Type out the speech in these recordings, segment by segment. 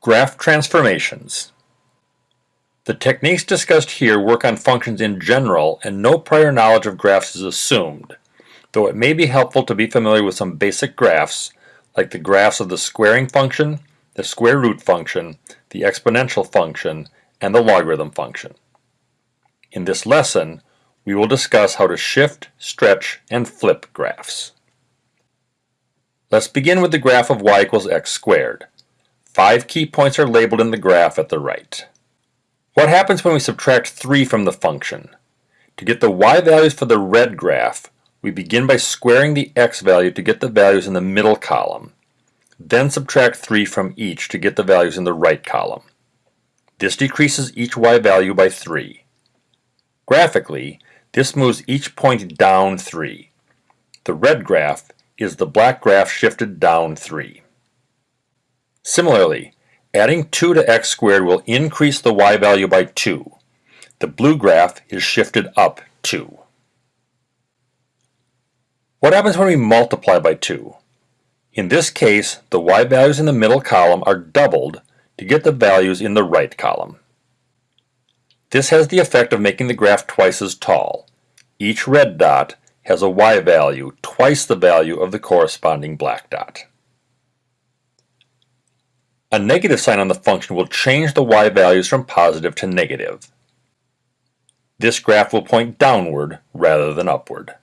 Graph transformations. The techniques discussed here work on functions in general and no prior knowledge of graphs is assumed, though it may be helpful to be familiar with some basic graphs like the graphs of the squaring function, the square root function, the exponential function, and the logarithm function. In this lesson, we will discuss how to shift, stretch, and flip graphs. Let's begin with the graph of y equals x squared. Five key points are labeled in the graph at the right. What happens when we subtract 3 from the function? To get the y values for the red graph, we begin by squaring the x value to get the values in the middle column. Then subtract 3 from each to get the values in the right column. This decreases each y value by 3. Graphically, this moves each point down 3. The red graph is the black graph shifted down 3. Similarly, adding 2 to x squared will increase the y value by 2. The blue graph is shifted up 2. What happens when we multiply by 2? In this case, the y values in the middle column are doubled to get the values in the right column. This has the effect of making the graph twice as tall. Each red dot has a y value twice the value of the corresponding black dot. A negative sign on the function will change the y values from positive to negative. This graph will point downward rather than upward.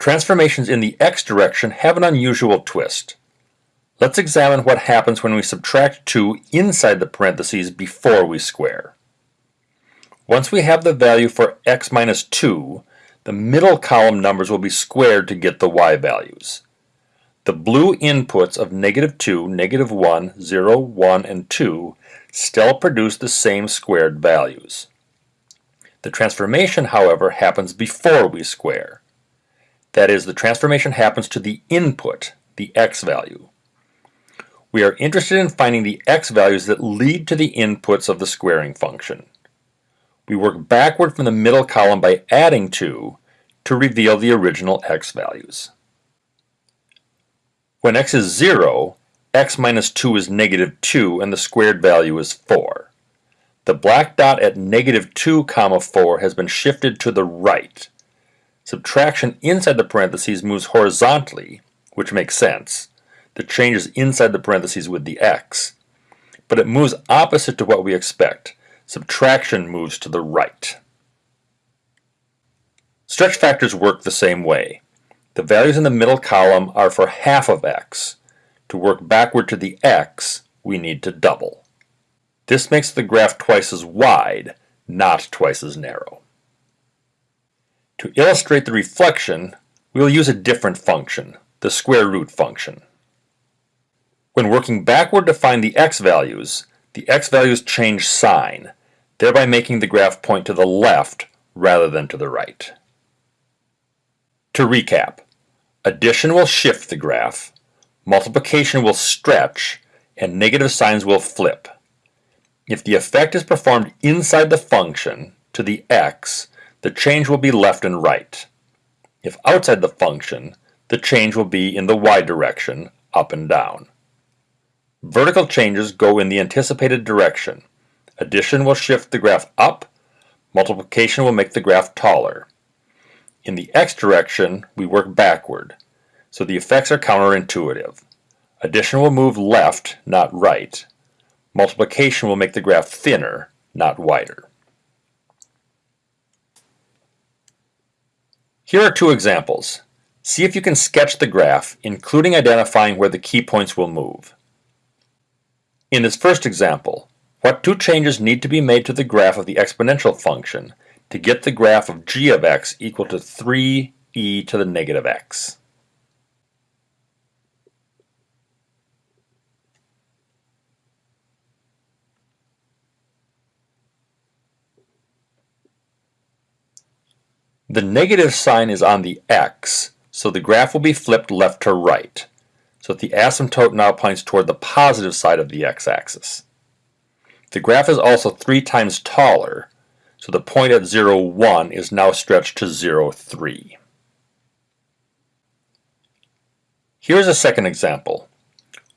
Transformations in the x direction have an unusual twist. Let's examine what happens when we subtract 2 inside the parentheses before we square. Once we have the value for x minus 2, the middle column numbers will be squared to get the y values. The blue inputs of negative 2, negative 1, 0, 1, and 2 still produce the same squared values. The transformation, however, happens before we square. That is, the transformation happens to the input, the x value. We are interested in finding the x values that lead to the inputs of the squaring function. We work backward from the middle column by adding 2 to reveal the original x values. When x is 0, x minus 2 is negative 2 and the squared value is 4. The black dot at negative 2 comma 4 has been shifted to the right. Subtraction inside the parentheses moves horizontally, which makes sense. The change is inside the parentheses with the x. But it moves opposite to what we expect. Subtraction moves to the right. Stretch factors work the same way. The values in the middle column are for half of x. To work backward to the x, we need to double. This makes the graph twice as wide, not twice as narrow. To illustrate the reflection, we will use a different function, the square root function. When working backward to find the x values, the x values change sign, thereby making the graph point to the left rather than to the right. To recap, Addition will shift the graph, multiplication will stretch, and negative signs will flip. If the effect is performed inside the function, to the x, the change will be left and right. If outside the function, the change will be in the y direction, up and down. Vertical changes go in the anticipated direction. Addition will shift the graph up, multiplication will make the graph taller. In the x direction, we work backward, so the effects are counterintuitive. Addition will move left, not right. Multiplication will make the graph thinner, not wider. Here are two examples. See if you can sketch the graph, including identifying where the key points will move. In this first example, what two changes need to be made to the graph of the exponential function to get the graph of g of x equal to 3e to the negative x. The negative sign is on the x, so the graph will be flipped left to right, so the asymptote now points toward the positive side of the x-axis. The graph is also three times taller, so the point at 0, 1 is now stretched to 0, 3. Here's a second example.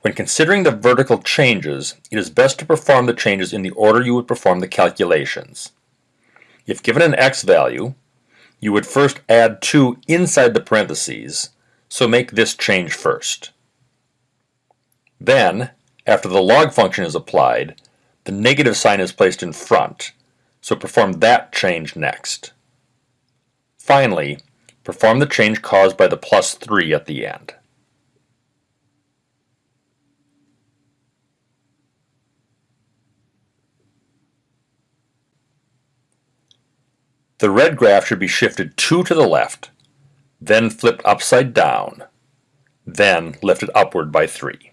When considering the vertical changes, it is best to perform the changes in the order you would perform the calculations. If given an x value, you would first add 2 inside the parentheses, so make this change first. Then, after the log function is applied, the negative sign is placed in front, so perform that change next. Finally, perform the change caused by the plus 3 at the end. The red graph should be shifted 2 to the left, then flipped upside down, then lifted upward by 3.